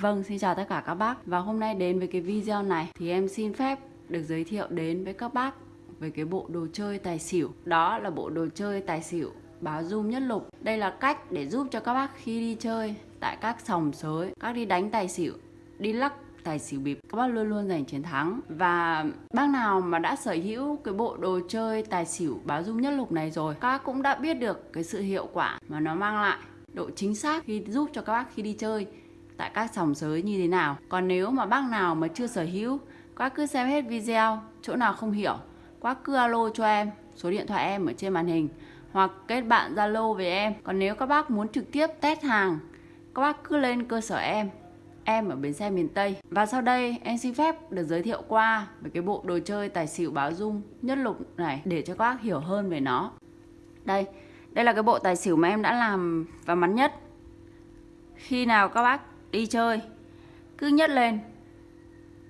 Vâng, xin chào tất cả các bác. Và hôm nay đến với cái video này Thì em xin phép được giới thiệu đến với các bác Về cái bộ đồ chơi tài xỉu. Đó là bộ đồ chơi tài xỉu báo zoom nhất lục. Đây là cách để giúp cho các bác khi đi chơi Tại các sòng sới Các đi đánh tài xỉu Đi lắc tài xỉu bịp các bác luôn luôn giành chiến thắng. Và bác nào mà đã sở hữu cái bộ đồ chơi tài xỉu báo dung nhất lục này rồi các cũng đã biết được cái sự hiệu quả mà nó mang lại độ chính xác khi giúp cho các bác khi đi chơi tại các sòng sới như thế nào còn nếu mà bác nào mà chưa sở hữu các cứ xem hết video chỗ nào không hiểu các cứ alo cho em số điện thoại em ở trên màn hình hoặc kết bạn zalo với em còn nếu các bác muốn trực tiếp test hàng các bác cứ lên cơ sở em em ở bến xe miền Tây. Và sau đây em xin phép được giới thiệu qua về cái bộ đồ chơi tài xỉu báo dung nhất lục này để cho các bác hiểu hơn về nó. Đây, đây là cái bộ tài xỉu mà em đã làm và mắn nhất. Khi nào các bác đi chơi. Cứ nhất lên.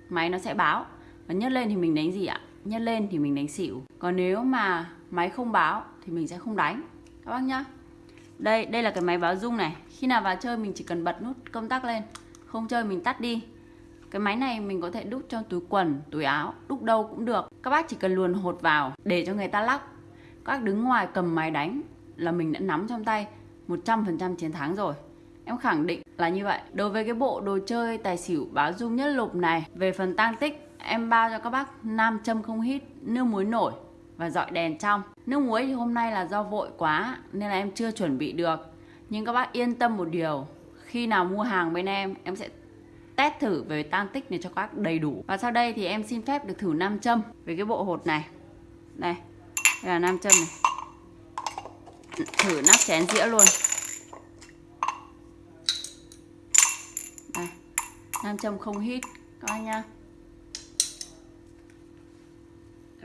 Máy nó sẽ báo. Và nhất lên thì mình đánh gì ạ? Nhất lên thì mình đánh xỉu. Còn nếu mà máy không báo thì mình sẽ không đánh. Các bác nhá. Đây, đây là cái máy báo dung này. Khi nào vào chơi mình chỉ cần bật nút công tắc lên. Không chơi mình tắt đi. Cái máy này mình có thể đúc trong túi quần túi áo đúc đâu cũng được. Các bác chỉ cần luồn hột vào để cho người ta lắc. Các bác đứng ngoài cầm máy đánh là mình đã nắm trong tay 100% chiến thắng rồi. Em khẳng định là như vậy. Đối với cái bộ đồ chơi tài xỉu báo dung nhất lục này, Về phần tăng tích, Em bao cho các bác nam châm không hít, Nước muối nổi và dọi đèn trong. Nước muối thì hôm nay là do vội quá Nên là em chưa chuẩn bị được. Nhưng các bác yên tâm một điều, khi nào mua hàng bên em em sẽ test thử về tang tích này cho các bác đầy đủ. Và sau đây thì em xin phép được thử nam châm về cái bộ hột này. Đây đây là nam châm này. Thử nắp chén dĩa luôn. Nam châm không hít, các anh nha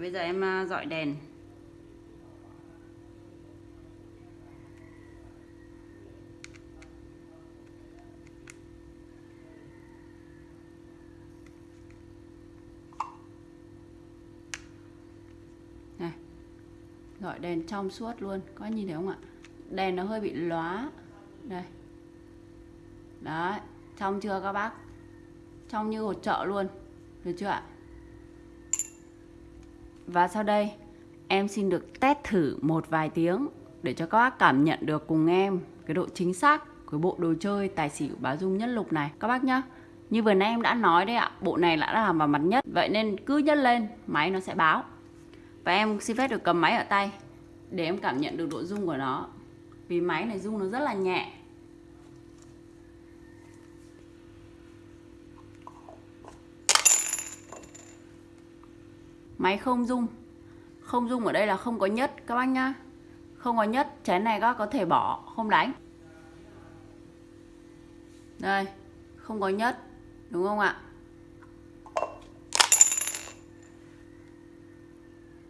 bây giờ em à, dọi đèn. Này, dọi đèn trong suốt luôn có nhìn thấy không ạ? Đèn nó hơi bị lóa. Đây. Đấy trong chưa các bác? Trong như hột chợ luôn. Được chưa ạ? Và sau đây, em xin được test thử một vài tiếng để cho các bác cảm nhận được cùng em cái độ chính xác của bộ đồ chơi tài xỉu bá dung nhất lục này. Các bác nhá. Như vừa nãy em đã nói đấy ạ, bộ này đã làm vào mặt nhất. Vậy nên cứ nhấc lên, máy nó sẽ báo. Và em xin phép được cầm máy ở tay để em cảm nhận được độ rung của nó. Vì máy này rung nó rất là nhẹ. Máy không dung không dung ở đây là không có nhất, các bác nhá. Không có nhất, chén này các có thể bỏ, không đánh. Đây, không có nhất, đúng không ạ?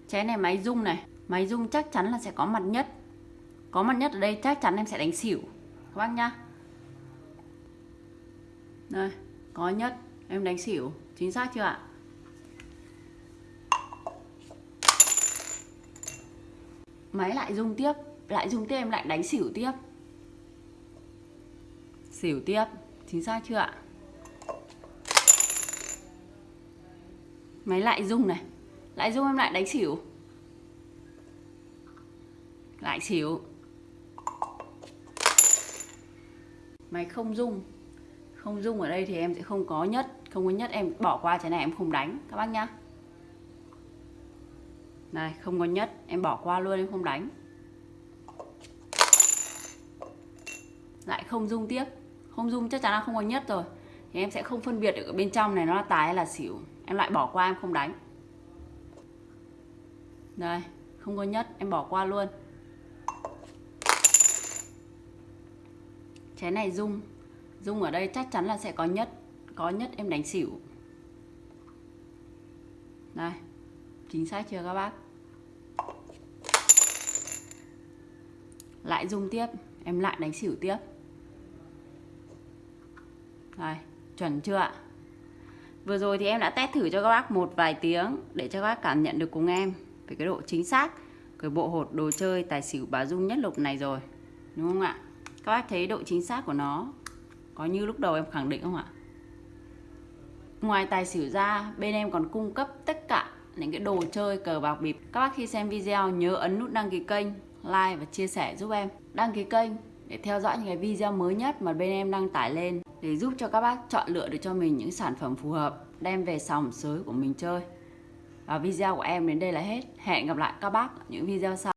Chén này máy dung này. Máy dung chắc chắn là sẽ có mặt nhất. Có mặt nhất ở đây chắc chắn em sẽ đánh xỉu, các bác nhá. Đây, có nhất, em đánh xỉu, chính xác chưa ạ? Máy lại rung tiếp, lại rung tiếp em lại đánh xỉu tiếp. Xỉu tiếp, chính xác chưa ạ? Máy lại rung này, lại rung em lại đánh xỉu. Lại xỉu. Máy không rung không rung ở đây thì em sẽ không có nhất, không có nhất em bỏ qua cái này em không đánh. Các bác nhá này, không có nhất, em bỏ qua luôn, em không đánh. Lại không rung tiếp. Không rung chắc chắn là không có nhất rồi. Thì em sẽ không phân biệt được ở bên trong này nó là tài hay là xỉu. Em lại bỏ qua, em không đánh. Đây, không có nhất, em bỏ qua luôn. Chén này rung rung ở đây chắc chắn là sẽ có nhất. Có nhất em đánh xỉu. Đây chính xác chưa các bác? Lại dùng tiếp em lại đánh xỉu tiếp. Đây chuẩn chưa ạ? Vừa rồi thì em đã test thử cho các bác một vài tiếng để cho các bác cảm nhận được cùng em về cái độ chính xác của bộ hột đồ chơi tài xỉu bà dung nhất lục này rồi đúng không ạ? Các bác thấy độ chính xác của nó có như lúc đầu em khẳng định không ạ? Ngoài tài xỉu ra, bên em còn cung cấp tất những cái đồ chơi cờ bạc bịp. Các bác khi xem video nhớ ấn nút đăng ký kênh, like và chia sẻ giúp em. Đăng ký kênh để theo dõi những cái video mới nhất mà bên em đăng tải lên để giúp cho các bác chọn lựa được cho mình những sản phẩm phù hợp đem về sòng sới của mình chơi. Và video của em đến đây là hết. Hẹn gặp lại các bác ở những video sau.